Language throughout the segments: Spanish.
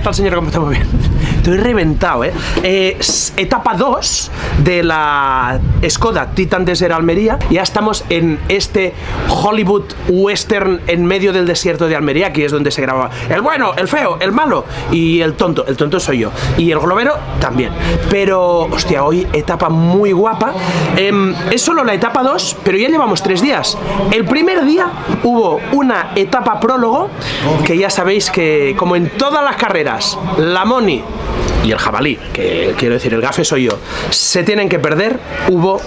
¿Qué tal, señor? ¿Cómo está? Muy bien. Estoy reventado, ¿eh? Eh, etapa 2 de la Skoda Titan Desert Almería. Ya estamos en este Hollywood Western en medio del desierto de Almería, aquí es donde se grababa el bueno, el feo, el malo y el tonto. El tonto soy yo. Y el globero también. Pero, hostia, hoy etapa muy guapa. Em, es solo la etapa 2, pero ya llevamos tres días. El primer día hubo una etapa prólogo, que ya sabéis que, como en todas las carreras, la Moni y el jabalí, que quiero decir, el gafe soy yo, se tienen que perder, hubo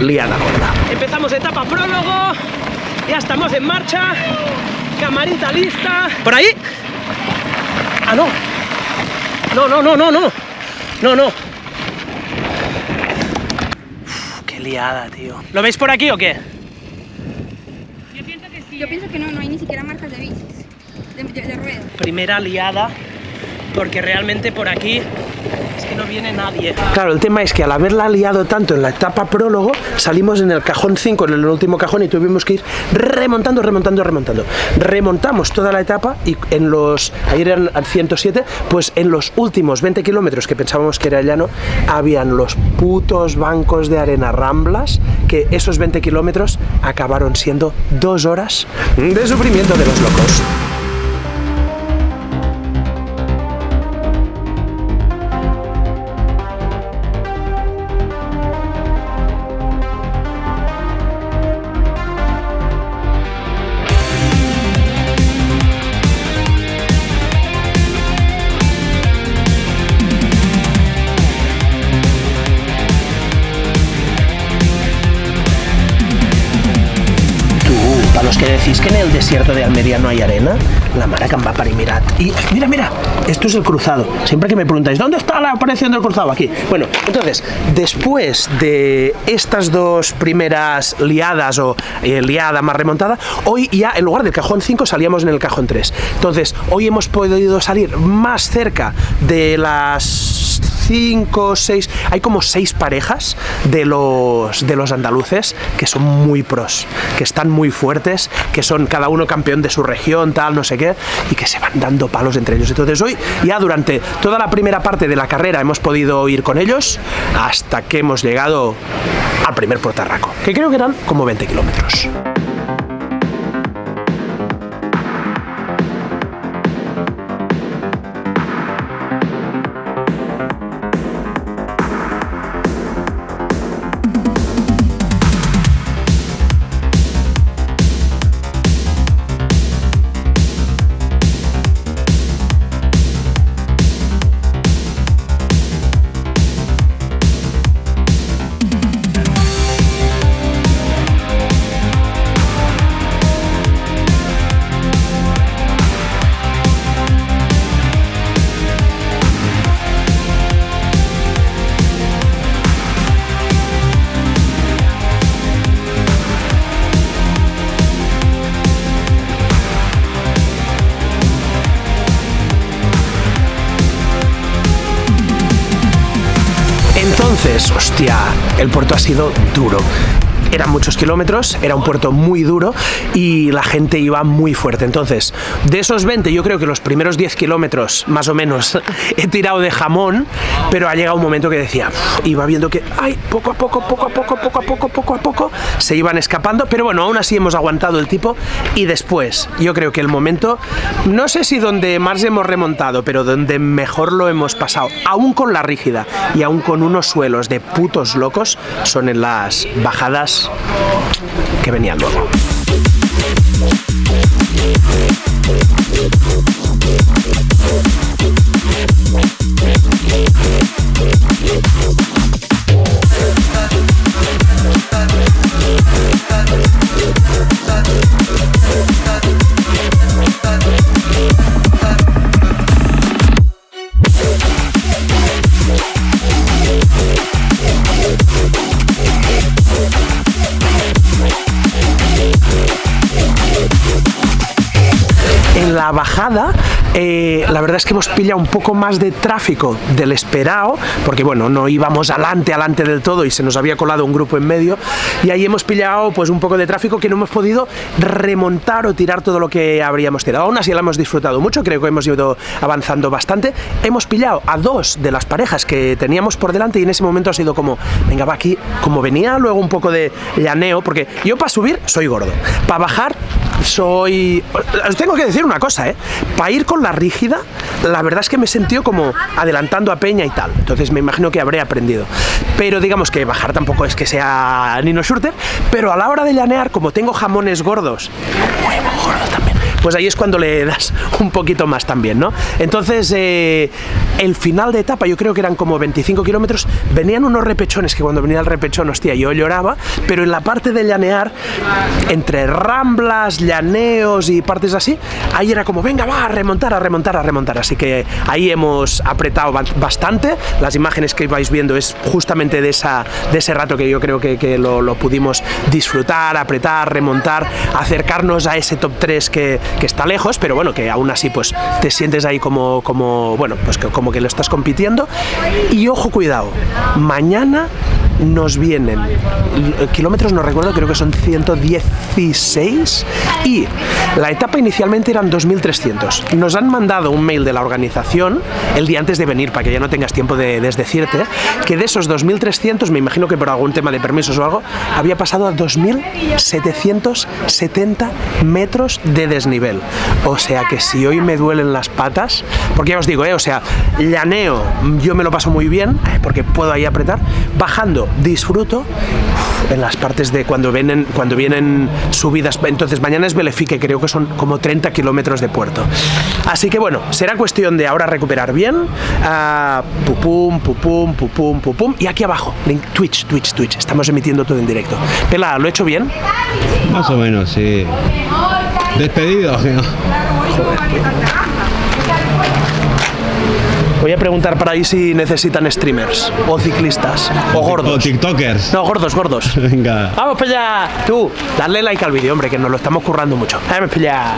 liada gorda. Empezamos etapa prólogo, ya estamos en marcha, camarita lista. ¿Por ahí? Ah, no. No, no, no, no, no. No, no. Uf, qué liada, tío. ¿Lo veis por aquí o qué? Yo pienso que no, no hay ni siquiera marcas de bicis, de, de, de ruedas. primera liada porque realmente por aquí es que no viene nadie. Claro, el tema es que al haberla liado tanto en la etapa prólogo, salimos en el cajón 5, en el último cajón, y tuvimos que ir remontando, remontando, remontando. Remontamos toda la etapa y en los, ayer eran al 107, pues en los últimos 20 kilómetros que pensábamos que era llano, habían los putos bancos de arena ramblas, que esos 20 kilómetros acabaron siendo dos horas de sufrimiento de los locos. Decís que en el desierto de Almería no hay arena, la mara que em va para mirad. Y mira, mira, esto es el cruzado. Siempre que me preguntáis, ¿dónde está la aparición del cruzado? Aquí. Bueno, entonces, después de estas dos primeras liadas o eh, liada más remontada, hoy ya en lugar del cajón 5 salíamos en el cajón 3. Entonces, hoy hemos podido salir más cerca de las 5, 6, hay como seis parejas de los, de los andaluces que son muy pros, que están muy fuertes, que son cada uno campeón de su región, tal, no sé qué, y que se van dando palos entre ellos. Entonces hoy, ya durante toda la primera parte de la carrera hemos podido ir con ellos hasta que hemos llegado al primer portarraco, que creo que eran como 20 kilómetros. Entonces, hostia, el puerto ha sido duro. Eran muchos kilómetros, era un puerto muy duro y la gente iba muy fuerte. Entonces, de esos 20, yo creo que los primeros 10 kilómetros, más o menos, he tirado de jamón, pero ha llegado un momento que decía, iba viendo que, ay, poco a poco, poco a poco, poco a poco, poco a poco, se iban escapando, pero bueno, aún así hemos aguantado el tipo y después, yo creo que el momento, no sé si donde más hemos remontado, pero donde mejor lo hemos pasado, aún con la rígida y aún con unos suelos de putos locos, son en las bajadas que venían luego. En la bajada Eh, la verdad es que hemos pillado un poco más de tráfico del esperado, porque bueno, no íbamos adelante, adelante del todo y se nos había colado un grupo en medio, y ahí hemos pillado pues un poco de tráfico que no hemos podido remontar o tirar todo lo que habríamos tirado. Aún así la hemos disfrutado mucho, creo que hemos ido avanzando bastante. Hemos pillado a dos de las parejas que teníamos por delante y en ese momento ha sido como, venga, va aquí, como venía luego un poco de llaneo, porque yo para subir soy gordo, para bajar soy... Os tengo que decir una cosa, ¿eh? Para ir con rígida, la verdad es que me sentido como adelantando a Peña y tal. Entonces me imagino que habré aprendido. Pero digamos que bajar tampoco es que sea Nino Schurter, pero a la hora de llanear, como tengo jamones gordos, huevo gordo también, pues ahí es cuando le das un poquito más también, ¿no? Entonces, eh, el final de etapa, yo creo que eran como 25 kilómetros, venían unos repechones que cuando venía el repechón, hostia, yo lloraba, pero en la parte de llanear, entre ramblas, llaneos y partes así, ahí era como, venga, va, a remontar, a remontar, a remontar. Así que ahí hemos apretado bastante. Las imágenes que vais viendo es justamente de, esa, de ese rato que yo creo que, lo, lo pudimos disfrutar, apretar, remontar, acercarnos a ese top 3 que, que está lejos, pero bueno, que aún así pues te sientes ahí como, como bueno, pues que, como que lo estás compitiendo. Y ojo, cuidado, mañana nos vienen kilómetros, no recuerdo, creo que son 116 y la etapa inicialmente eran 2300. Nos han mandado un mail de la organización el día antes de venir para que ya no tengas tiempo de desdecirte que de esos 2300, me imagino que por algún tema de permisos o algo, había pasado a 2770 metros de desnivel. O sea que si hoy me duelen las patas, porque ya os digo, eh, o sea, llaneo, yo me lo paso muy bien, porque puedo ahí apretar, bajando disfruto en las partes de cuando vienen, cuando vienen subidas. Entonces mañana es Belefique, creo que son como 30 kilómetros de puerto. Así que bueno, será cuestión de ahora recuperar bien. Uh, pupum, pupum, pupum, pupum. Y aquí abajo, link, Twitch, Twitch, Twitch. Estamos emitiendo todo en directo. Pela, ¿lo he hecho bien? Más o menos, sí. Despedido. Voy a preguntar para ahí si necesitan streamers o ciclistas o gordos. O tiktokers. No, gordos, gordos. Venga. Vamos para allá. Tú, dale like al vídeo, hombre, que nos lo estamos currando mucho. Vamos para allá.